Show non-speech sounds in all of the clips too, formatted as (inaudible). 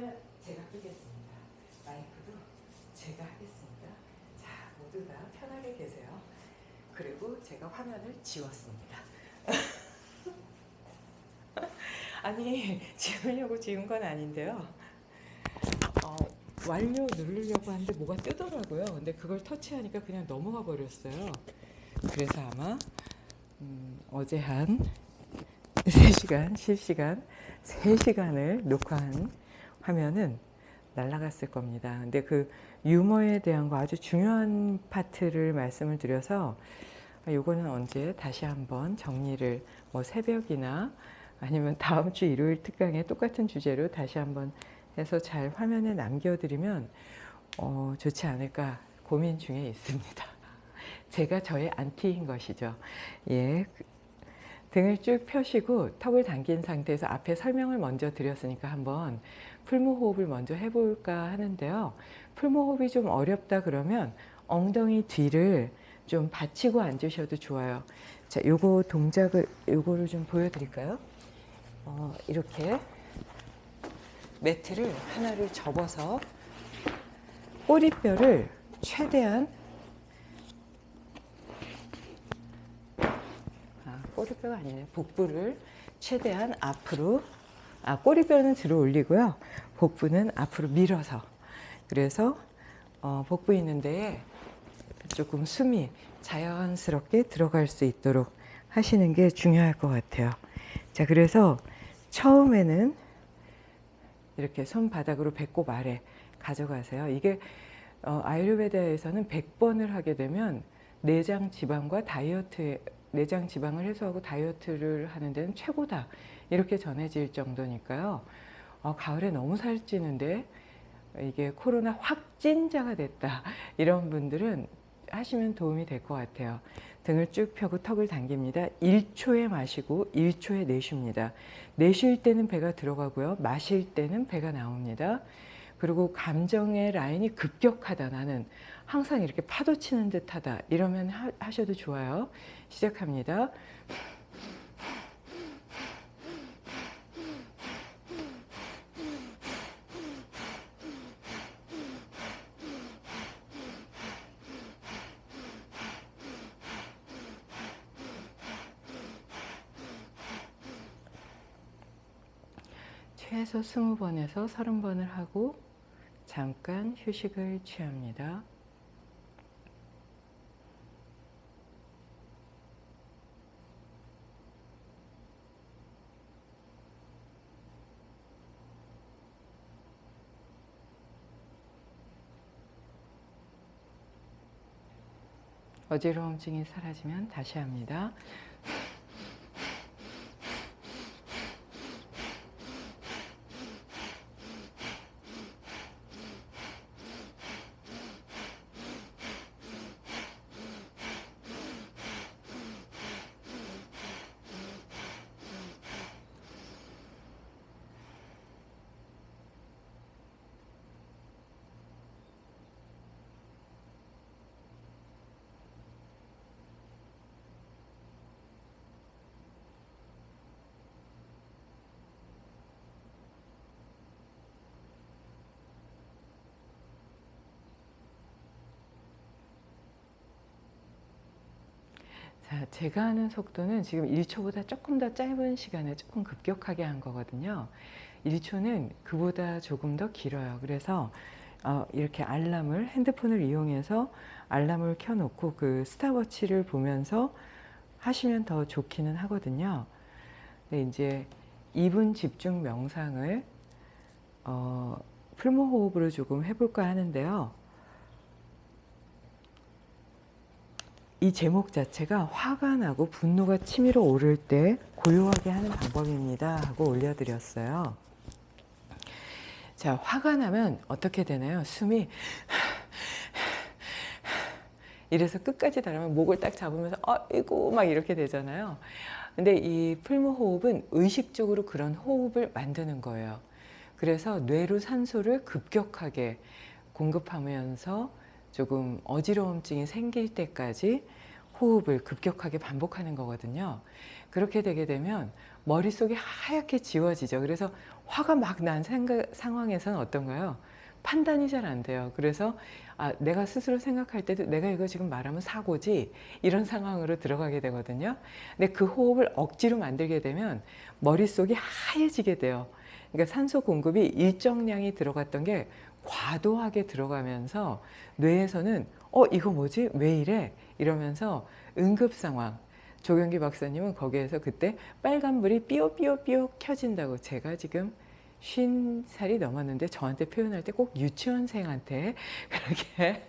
책을 제가 끄겠습니다. 마이크도 제가 하겠습니다. 자, 모두 다 편하게 계세요. 그리고 제가 화면을 지웠습니다. (laughs) 아니, 지우려고 지운 건 아닌데요. 어, 완료 누르려고 하는데 뭐가 뜨더라고요. 근데 그걸 터치하니까 그냥 넘어가 버렸어요. 그래서 아마 음, 어제 한 (laughs) 3시간, 실시간, 3시간을 녹화한 화면은 날아갔을 겁니다. 근데 그 유머에 대한 거 아주 중요한 파트를 말씀을 드려서 아, 요거는 언제 다시 한번 정리를 뭐 새벽이나 아니면 (laughs) 다음 주 일요일 특강에 똑같은 주제로 다시 한번 해서 잘 화면에 남겨드리면 어, 좋지 않을까 고민 중에 있습니다. (laughs) 제가 저의 안티인 것이죠. 예. 등을 쭉 펴시고 턱을 당긴 상태에서 앞에 설명을 먼저 드렸으니까 한번 풀무호흡을 먼저 해볼까 하는데요. 풀무호흡이 좀 어렵다 그러면 엉덩이 뒤를 좀 받치고 앉으셔도 좋아요. 자, 요거 동작을 요거를 좀 보여드릴까요? 어, 이렇게 매트를 하나를 접어서 꼬리뼈를 최대한 아, 꼬리뼈가 아니네 복부를 최대한 앞으로 아, 꼬리뼈는 들어 올리고요. 복부는 앞으로 밀어서. 그래서 어, 복부 있는 데에 조금 숨이 자연스럽게 들어갈 수 있도록 하시는 게 중요할 것 같아요. 자 그래서 처음에는 이렇게 손바닥으로 배꼽 아래 가져가세요. 이게 어, 아유르베다에서는 100번을 하게 되면 내장 지방과 다이어트 내장 지방을 해소하고 다이어트를 하는 데는 최고다 이렇게 전해질 정도니까요. 어, 가을에 너무 살찌는데 이게 코로나 확진자가 됐다 (laughs) 이런 분들은 하시면 도움이 될 것 같아요. 등을 쭉 펴고 턱을 당깁니다. 1초에 마시고 1초에 내쉽니다. 내쉴 때는 배가 들어가고요. 마실 때는 배가 나옵니다. 그리고 감정의 라인이 급격하다 나는 항상 이렇게 파도 치는 듯하다 이러면 하, 하셔도 좋아요. 시작합니다. (laughs) 최소 20번에서 30번을 하고 잠깐 휴식을 취합니다. 어지러움증이 사라지면 다시 합니다. (laughs) 자, 제가 하는 속도는 지금 1초보다 조금 더 짧은 시간에 조금 급격하게 한 거거든요. 1초는 그보다 조금 더 길어요. 그래서 어, 이렇게 알람을 핸드폰을 이용해서 알람을 켜놓고 그 스탑워치를 보면서 하시면 더 좋기는 하거든요. 근데 이제 2분 집중 명상을 어, 풀무호흡으로 조금 해볼까 하는데요. 이 제목 자체가 화가 나고 분노가 치밀어 오를 때 고요하게 하는 방법입니다 하고 올려드렸어요. 자, 화가 나면 어떻게 되나요? 숨이 이래서 끝까지 달하면 목을 딱 잡으면서 아이고 막 이렇게 되잖아요. 근데 이 풀무호흡은 의식적으로 그런 호흡을 만드는 거예요. 그래서 뇌로 산소를 급격하게 공급하면서 조금 어지러움증이 생길 때까지 호흡을 급격하게 반복하는 거거든요. 그렇게 되게 되면 머릿속이 하얗게 지워지죠. 그래서 화가 막 난 상황에서는 어떤가요? 판단이 잘 안 돼요. 그래서 아, 내가 스스로 생각할 때도 내가 이거 지금 말하면 사고지 이런 상황으로 들어가게 되거든요. 근데 그 호흡을 억지로 만들게 되면 머릿속이 하얘지게 돼요. 그러니까 산소 공급이 일정량이 들어갔던 게 과도하게 들어가면서 뇌에서는 어 이거 뭐지 왜 이래 이러면서 응급 상황 조경기 박사님은 거기에서 그때 빨간불이 삐요삐요삐요 켜진다고 제가 지금 쉰 살이 넘었는데 저한테 표현할 때 꼭 유치원생한테 (laughs) 그렇게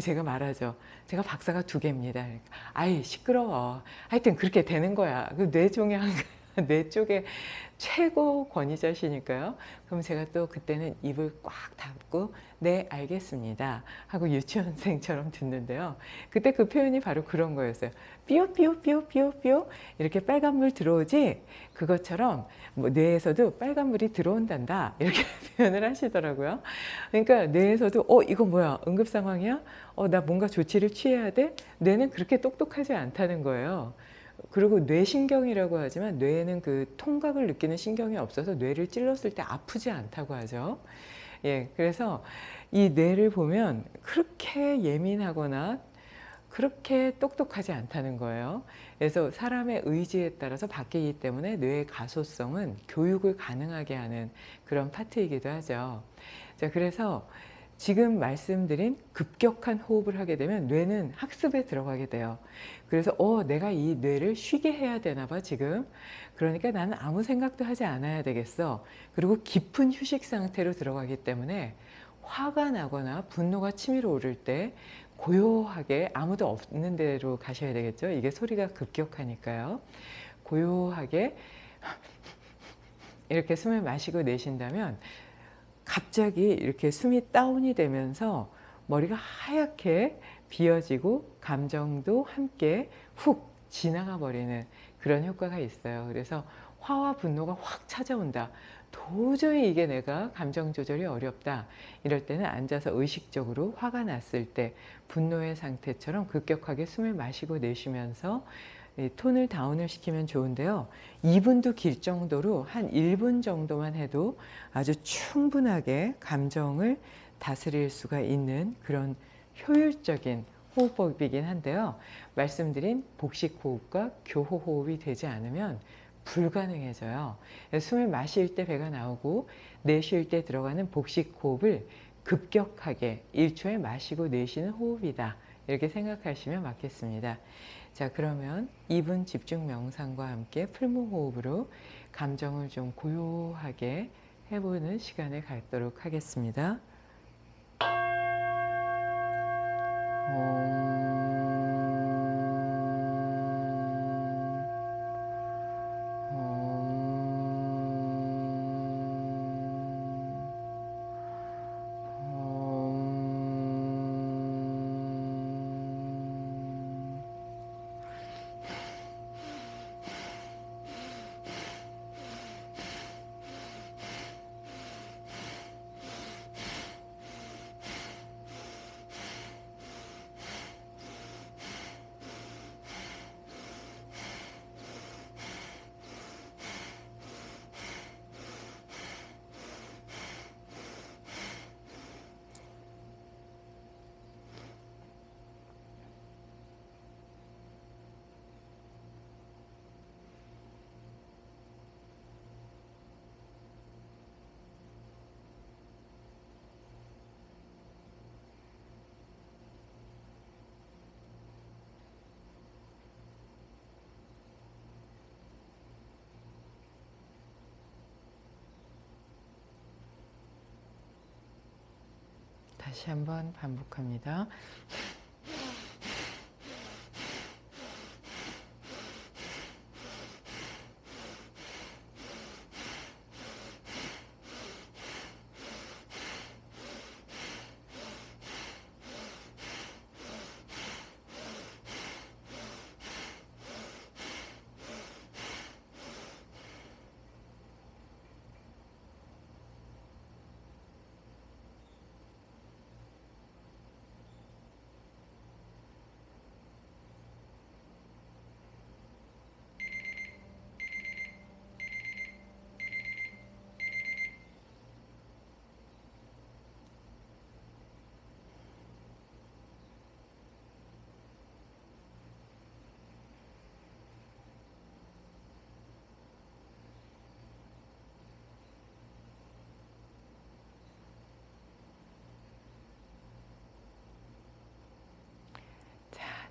제가 말하죠. 제가 박사가 두 개입니다. 아이 시끄러워. 하여튼 그렇게 되는 거야. 그 뇌종양 (laughs) 뇌 쪽에 최고 권위자시니까요. 그럼 제가 또 그때는 입을 꽉 닫고 네 알겠습니다 하고 유치원생처럼 듣는데요. 그때 그 표현이 바로 그런 거였어요. 삐요 삐요 삐요 삐요 삐요 이렇게 빨간물 들어오지 그것처럼 뭐 뇌에서도 빨간물이 들어온단다 이렇게 (laughs) 표현을 하시더라고요. 그러니까 뇌에서도 어 이거 뭐야 응급 상황이야? 어 나 뭔가 조치를 취해야 돼? 뇌는 그렇게 똑똑하지 않다는 거예요. 그리고 뇌신경이라고 하지만 뇌에는 그 통각을 느끼는 신경이 없어서 뇌를 찔렀을 때 아프지 않다고 하죠. 예, 그래서 이 뇌를 보면 그렇게 예민하거나 그렇게 똑똑하지 않다는 거예요. 그래서 사람의 의지에 따라서 바뀌기 때문에 뇌의 가소성은 교육을 가능하게 하는 그런 파트이기도 하죠. 자, 그래서 지금 말씀드린 급격한 호흡을 하게 되면 뇌는 학습에 들어가게 돼요. 그래서 어 내가 이 뇌를 쉬게 해야 되나 봐 지금. 그러니까 나는 아무 생각도 하지 않아야 되겠어. 그리고 깊은 휴식 상태로 들어가기 때문에 화가 나거나 분노가 치밀어 오를 때 고요하게 아무도 없는 데로 가셔야 되겠죠. 이게 소리가 급격하니까요. 고요하게 이렇게 숨을 마시고 내쉰다면 갑자기 이렇게 숨이 다운이 되면서 머리가 하얗게 비어지고 감정도 함께 훅 지나가 버리는 그런 효과가 있어요. 그래서 화와 분노가 확 찾아온다. 도저히 이게 내가 감정 조절이 어렵다. 이럴 때는 앉아서 의식적으로 화가 났을 때 분노의 상태처럼 급격하게 숨을 마시고 내쉬면서 톤을 다운을 시키면 좋은데요. 2분도 길 정도로 한 1분 정도만 해도 아주 충분하게 감정을 다스릴 수가 있는 그런 효율적인 호흡법이긴 한데요. 말씀드린 복식호흡과 교호호흡이 되지 않으면 불가능해져요. 숨을 마실 때 배가 나오고 내쉴 때 들어가는 복식호흡을 급격하게 1초에 마시고 내쉬는 호흡이다. 이렇게 생각하시면 맞겠습니다. 자 그러면 2분 집중 명상과 함께 풀무호흡으로 감정을 좀 고요하게 해보는 시간을 갖도록 하겠습니다. 다시 한번 반복합니다.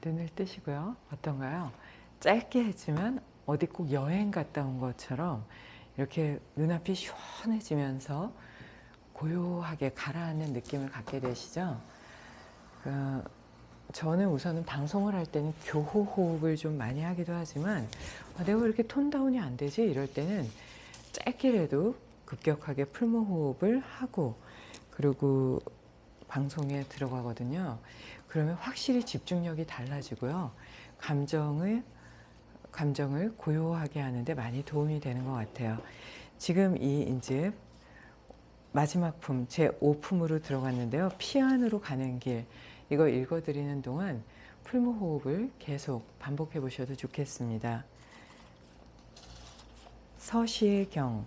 눈을 뜨시고요. 어떤가요? 짧게 했지만 어디 꼭 여행 갔다 온 것처럼 이렇게 눈앞이 시원해지면서 고요하게 가라앉는 느낌을 갖게 되시죠? 그 저는 우선은 방송을 할 때는 교호 호흡을 좀 많이 하기도 하지만 아, 내가 왜 이렇게 톤 다운이 안 되지? 이럴 때는 짧게라도 급격하게 풀무 호흡을 하고 그리고 방송에 들어가거든요. 그러면 확실히 집중력이 달라지고요. 감정을 감정을 고요하게 하는데 많이 도움이 되는 것 같아요. 지금 이 이제 마지막 품, 제 5품으로 들어갔는데요. 피안으로 가는 길, 이거 읽어드리는 동안 풀무 호흡을 계속 반복해 보셔도 좋겠습니다. 서시의 경,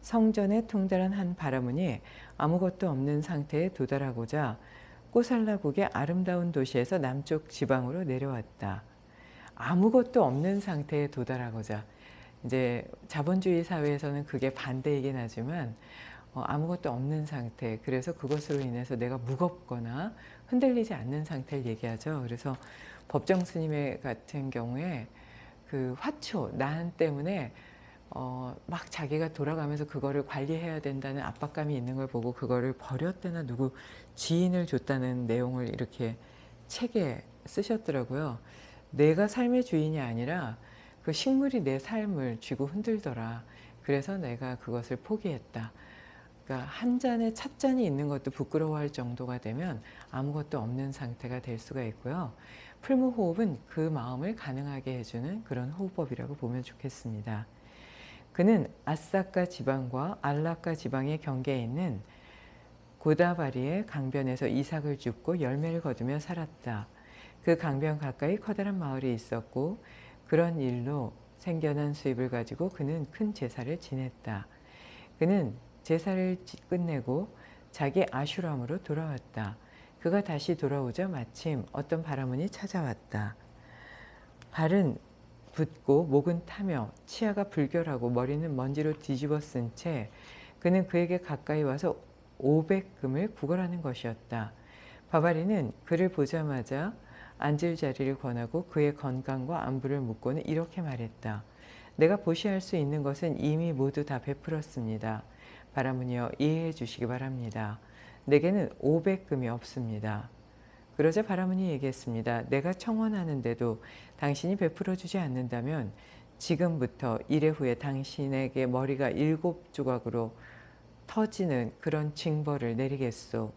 성전에 통달한 한 바라문이 아무것도 없는 상태에 도달하고자 꼬살라국의 아름다운 도시에서 남쪽 지방으로 내려왔다. 아무것도 없는 상태에 도달하고자 이제 자본주의 사회에서는 그게 반대이긴 하지만 어, 아무것도 없는 상태 그래서 그것으로 인해서 내가 무겁거나 흔들리지 않는 상태를 얘기하죠. 그래서 법정 스님의 같은 경우에 그 화초, 난 때문에 어, 막 자기가 돌아가면서 그거를 관리해야 된다는 압박감이 있는 걸 보고 그거를 버렸다나 누구 지인을 줬다는 내용을 이렇게 책에 쓰셨더라고요. 내가 삶의 주인이 아니라 그 식물이 내 삶을 쥐고 흔들더라. 그래서 내가 그것을 포기했다. 그러니까 한 잔에 찻잔이 있는 것도 부끄러워할 정도가 되면 아무것도 없는 상태가 될 수가 있고요. 풀무호흡은 그 마음을 가능하게 해주는 그런 호흡법이라고 보면 좋겠습니다. 그는 아사카 지방과 알라카 지방의 경계에 있는 고다바리의 강변에서 이삭을 줍고 열매를 거두며 살았다. 그 강변 가까이 커다란 마을이 있었고 그런 일로 생겨난 수입을 가지고 그는 큰 제사를 지냈다. 그는 제사를 끝내고 자기 아슈람으로 돌아왔다. 그가 다시 돌아오자 마침 어떤 바라문이 찾아왔다. 발은 붓고 목은 타며 치아가 불결하고 머리는 먼지로 뒤집어 쓴 채 그는 그에게 가까이 와서 500금을 구걸하는 것이었다. 바바리는 그를 보자마자 앉을 자리를 권하고 그의 건강과 안부를 묻고는 이렇게 말했다. 내가 보시할 수 있는 것은 이미 모두 다 베풀었습니다. 바라문이여 이해해 주시기 바랍니다. 내게는 500금이 없습니다. 그러자 바라문이 얘기했습니다. 내가 청원하는데도 당신이 베풀어 주지 않는다면 지금부터 일회 후에 당신에게 머리가 일곱 조각으로 터지는 그런 징벌을 내리겠소.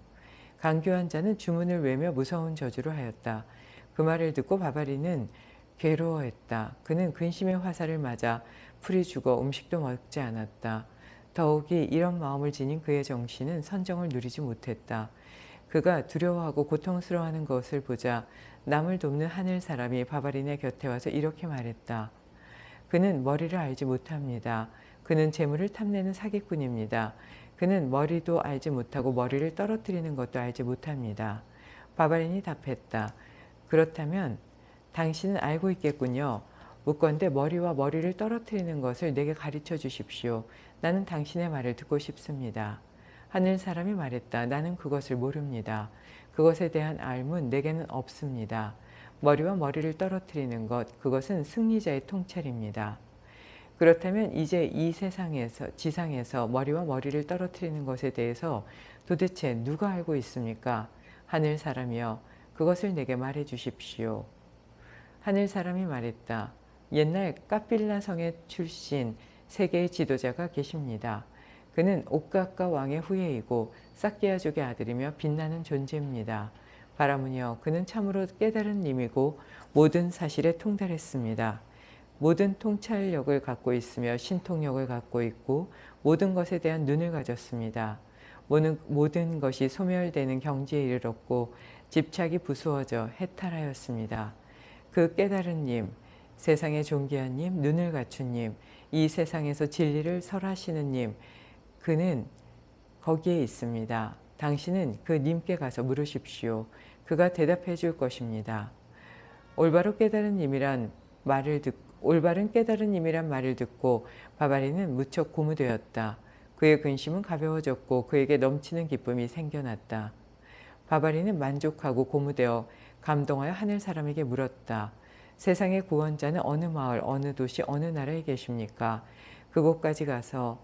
강교한 자는 주문을 외며 무서운 저주를 하였다. 그 말을 듣고 바바리는 괴로워했다. 그는 근심의 화살을 맞아 풀이 죽어 음식도 먹지 않았다. 더욱이 이런 마음을 지닌 그의 정신은 선정을 누리지 못했다. 그가 두려워하고 고통스러워하는 것을 보자 남을 돕는 하늘 사람이 바바린의 곁에 와서 이렇게 말했다. 그는 머리를 알지 못합니다. 그는 재물을 탐내는 사기꾼입니다. 그는 머리도 알지 못하고 머리를 떨어뜨리는 것도 알지 못합니다. 바바린이 답했다. 그렇다면 당신은 알고 있겠군요. 묻건대 머리와 머리를 떨어뜨리는 것을 내게 가르쳐 주십시오. 나는 당신의 말을 듣고 싶습니다. 하늘 사람이 말했다. 나는 그것을 모릅니다. 그것에 대한 알문 내게는 없습니다. 머리와 머리를 떨어뜨리는 것, 그것은 승리자의 통찰입니다. 그렇다면 이제 이 세상에서, 지상에서 머리와 머리를 떨어뜨리는 것에 대해서 도대체 누가 알고 있습니까? 하늘 사람이여, 그것을 내게 말해 주십시오. 하늘 사람이 말했다. 옛날 까필라 성의 출신 세계의 지도자가 계십니다. 그는 옥가카 왕의 후예이고 사키아족의 아들이며 빛나는 존재입니다. 바라문이여 그는 참으로 깨달은 님이고 모든 사실에 통달했습니다. 모든 통찰력을 갖고 있으며 신통력을 갖고 있고 모든 것에 대한 눈을 가졌습니다. 모든, 모든 것이 소멸되는 경지에 이르렀고 집착이 부수어져 해탈하였습니다. 그 깨달은 님, 세상의 존귀한 님, 눈을 갖춘 님, 이 세상에서 진리를 설하시는 님, 그는 거기에 있습니다. 당신은 그 님께 가서 물으십시오. 그가 대답해 줄 것입니다. 올바로 깨달은 님이란 말을 듣 올바른 깨달은 님이란 말을 듣고 바바리는 무척 고무되었다. 그의 근심은 가벼워졌고 그에게 넘치는 기쁨이 생겨났다. 바바리는 만족하고 고무되어 감동하여 하늘 사람에게 물었다. 세상의 구원자는 어느 마을, 어느 도시, 어느 나라에 계십니까? 그곳까지 가서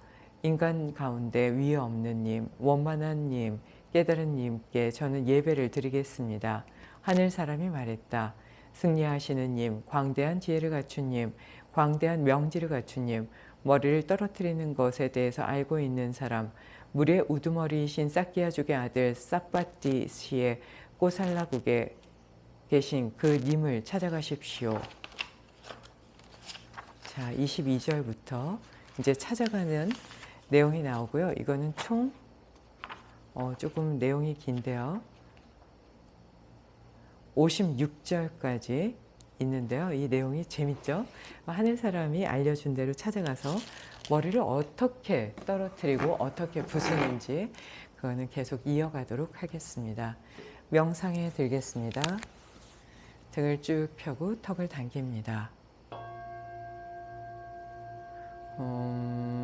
인간 가운데 위에 없는 님, 원만한 님, 깨달은 님께 저는 예배를 드리겠습니다. 하늘 사람이 말했다. 승리하시는 님, 광대한 지혜를 갖춘 님, 광대한 명지를 갖춘 님, 머리를 떨어뜨리는 것에 대해서 알고 있는 사람, 물의 우두머리이신 사키야족의 아들 사빠띠 씨의 꼬살라국에 계신 그 님을 찾아가십시오. 자, 22절부터 이제 찾아가는 내용이 나오고요. 이거는 총 어, 조금 내용이 긴데요. 56절까지 있는데요. 이 내용이 재밌죠? 하늘 사람이 알려준 대로 찾아가서 머리를 어떻게 떨어뜨리고 어떻게 부수는지 그거는 계속 이어가도록 하겠습니다. 명상에 들겠습니다. 등을 쭉 펴고 턱을 당깁니다. 음...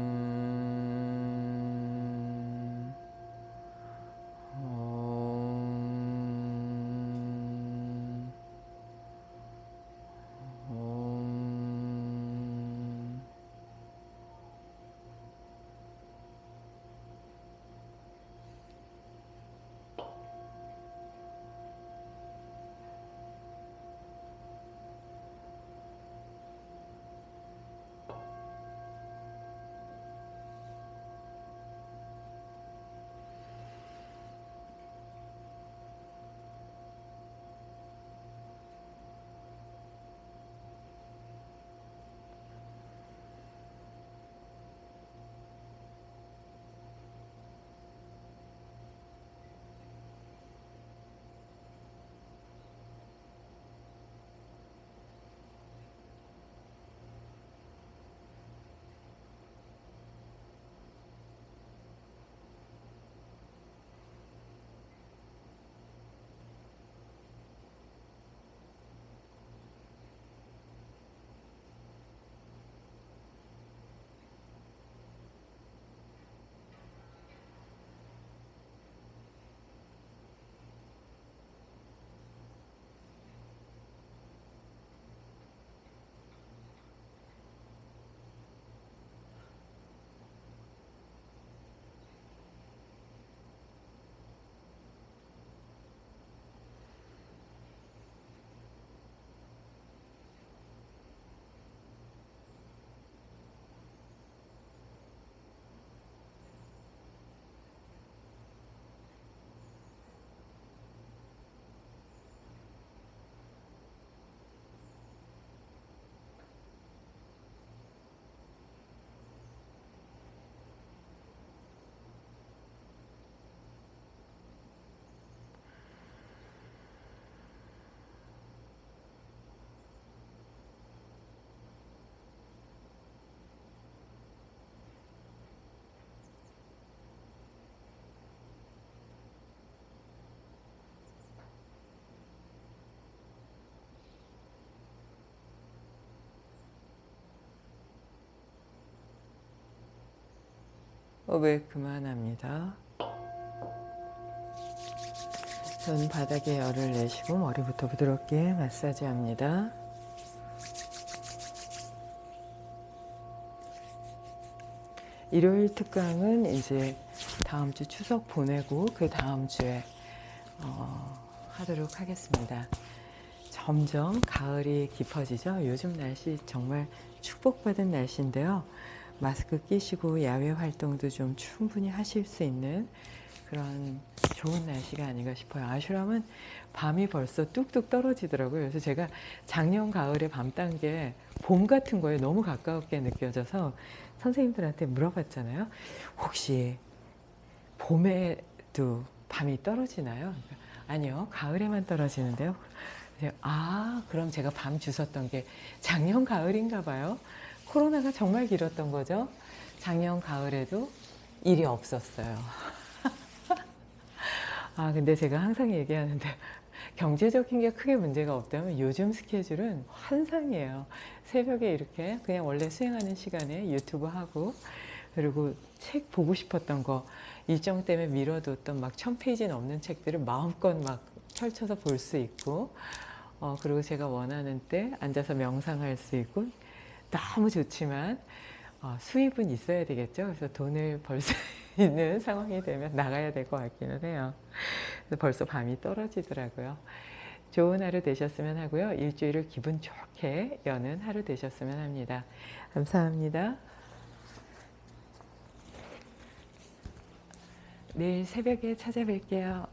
호흡을 그만합니다. 손 바닥에 열을 내시고 머리부터 부드럽게 마사지합니다. 일요일 특강은 이제 다음 주 추석 보내고 그 다음 주에 어, 하도록 하겠습니다. 점점 가을이 깊어지죠. 요즘 날씨 정말 축복받은 날씨인데요. 마스크 끼시고 야외 활동도 좀 충분히 하실 수 있는 그런 좋은 날씨가 아닌가 싶어요. 아슈람은 밤이 벌써 뚝뚝 떨어지더라고요. 그래서 제가 작년 가을에 밤 딴 게 봄 같은 거에 너무 가까웠게 느껴져서 선생님들한테 물어봤잖아요. 혹시 봄에도 밤이 떨어지나요? 아니요. 가을에만 떨어지는데요. 아, 그럼 제가 밤 주웠던 게 작년 가을인가 봐요. 코로나가 정말 길었던 거죠. 작년 가을에도 일이 없었어요. (laughs) 아, 근데 제가 항상 얘기하는데 경제적인 게 크게 문제가 없다면 요즘 스케줄은 환상이에요. 새벽에 이렇게 그냥 원래 수행하는 시간에 유튜브 하고 그리고 책 보고 싶었던 거 일정 때문에 미뤄뒀던 막 천 페이지 넘는 책들을 마음껏 막 펼쳐서 볼 수 있고 어, 그리고 제가 원하는 때 앉아서 명상할 수 있고 너무 좋지만 어, 수입은 있어야 되겠죠. 그래서 돈을 벌 수 (laughs) 있는 상황이 되면 나가야 될 것 같기는 해요. 벌써 밤이 떨어지더라고요. 좋은 하루 되셨으면 하고요. 일주일을 기분 좋게 여는 하루 되셨으면 합니다. 감사합니다. 내일 새벽에 찾아뵐게요.